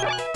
You